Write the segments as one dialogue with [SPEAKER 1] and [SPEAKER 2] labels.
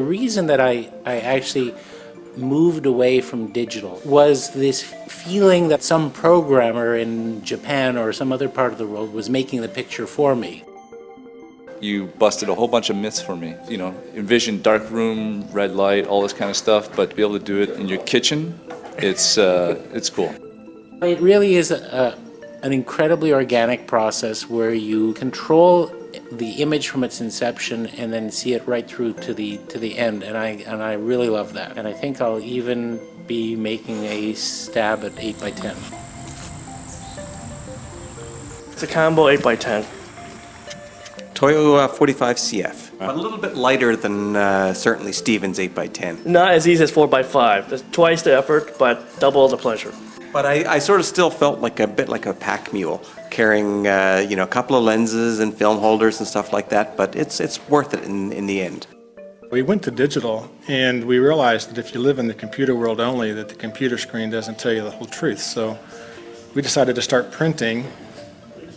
[SPEAKER 1] the reason that I, I actually moved away from digital was this feeling that some programmer in Japan or some other part of the world was making the picture for me.
[SPEAKER 2] You busted a whole bunch of myths for me. You know, envision dark room, red light, all this kind of stuff, but to be able to do it in your kitchen, it's, uh, it's cool.
[SPEAKER 1] It really is a, a, an incredibly organic process where you control the image from its inception and then see it right through to the to the end and I and I really love that and I think I'll even be making a stab at 8 by 10
[SPEAKER 3] It's a combo 8x10.
[SPEAKER 4] Toyo uh, 45CF. A little bit lighter than uh, certainly Stevens 8x10.
[SPEAKER 3] Not as easy as 4x5. That's twice the effort, but double the pleasure.
[SPEAKER 4] But I, I sort of still felt like a bit like a pack mule, carrying uh, you know a couple of lenses and film holders and stuff like that. But it's it's worth it in in the end.
[SPEAKER 5] We went to digital and we realized that if you live in the computer world only, that the computer screen doesn't tell you the whole truth. So we decided to start printing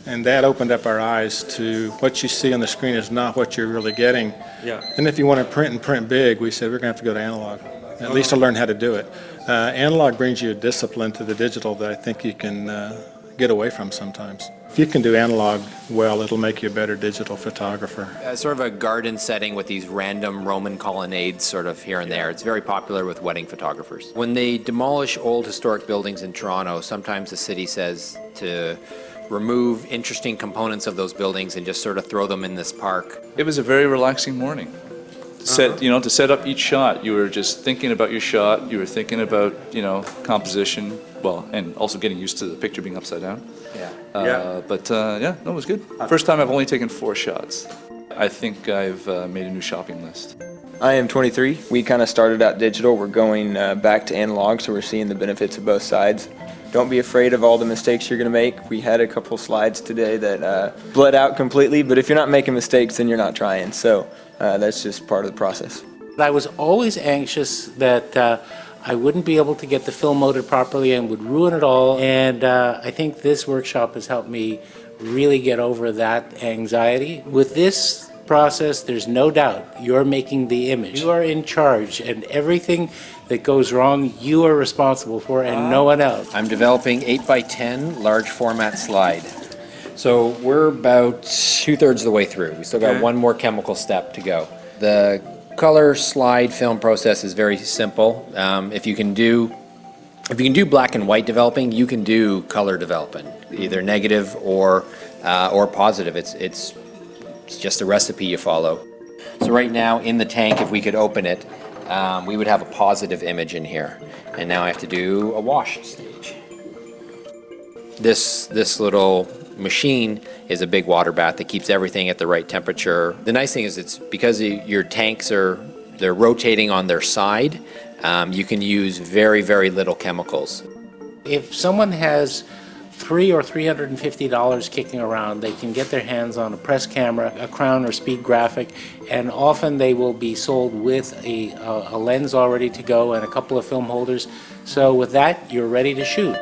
[SPEAKER 5] and that opened up our eyes to what you see on the screen is not what you're really getting.
[SPEAKER 4] Yeah.
[SPEAKER 5] And if you want to print and print big, we said we're going to have to go to analog, at least to learn how to do it. Uh, analog brings you a discipline to the digital that I think you can uh, get away from sometimes. If you can do analog well, it'll make you a better digital photographer.
[SPEAKER 6] Uh, sort of a garden setting with these random Roman colonnades sort of here and there. It's very popular with wedding photographers. When they demolish old historic buildings in Toronto, sometimes the city says to remove interesting components of those buildings and just sort of throw them in this park.
[SPEAKER 2] It was a very relaxing morning. To set, you know, to set up each shot, you were just thinking about your shot, you were thinking about, you know, composition, well, and also getting used to the picture being upside down.
[SPEAKER 6] Yeah.
[SPEAKER 2] Uh, But uh, yeah, no, it was good. First time I've only taken four shots. I think I've uh, made a new shopping list.
[SPEAKER 7] I am 23. We kind of started out digital. We're going uh, back to analog, so we're seeing the benefits of both sides. Don't be afraid of all the mistakes you're going to make. We had a couple slides today that uh, bled out completely, but if you're not making mistakes, then you're not trying. So uh, that's just part of the process.
[SPEAKER 1] I was always anxious that uh, I wouldn't be able to get the film loaded properly and would ruin it all and uh, I think this workshop has helped me really get over that anxiety. With this process, there's no doubt you're making the image. You are in charge and everything that goes wrong, you are responsible for and no one else.
[SPEAKER 6] I'm developing 8 by 10 large format slide. So we're about two-thirds of the way through. We still got one more chemical step to go. The color slide film process is very simple. Um, if you can do if you can do black and white developing, you can do color developing, either negative or uh, or positive. It's it's it's just a recipe you follow. So right now in the tank, if we could open it, um, we would have a positive image in here. And now I have to do a wash stage. This this little machine is a big water bath that keeps everything at the right temperature. The nice thing is it's because your tanks are they're rotating on their side, um, you can use very, very little chemicals.
[SPEAKER 1] If someone has three or three hundred and fifty dollars kicking around, they can get their hands on a press camera, a Crown or Speed Graphic, and often they will be sold with a, a, a lens already to go and a couple of film holders. So with that, you're ready to shoot.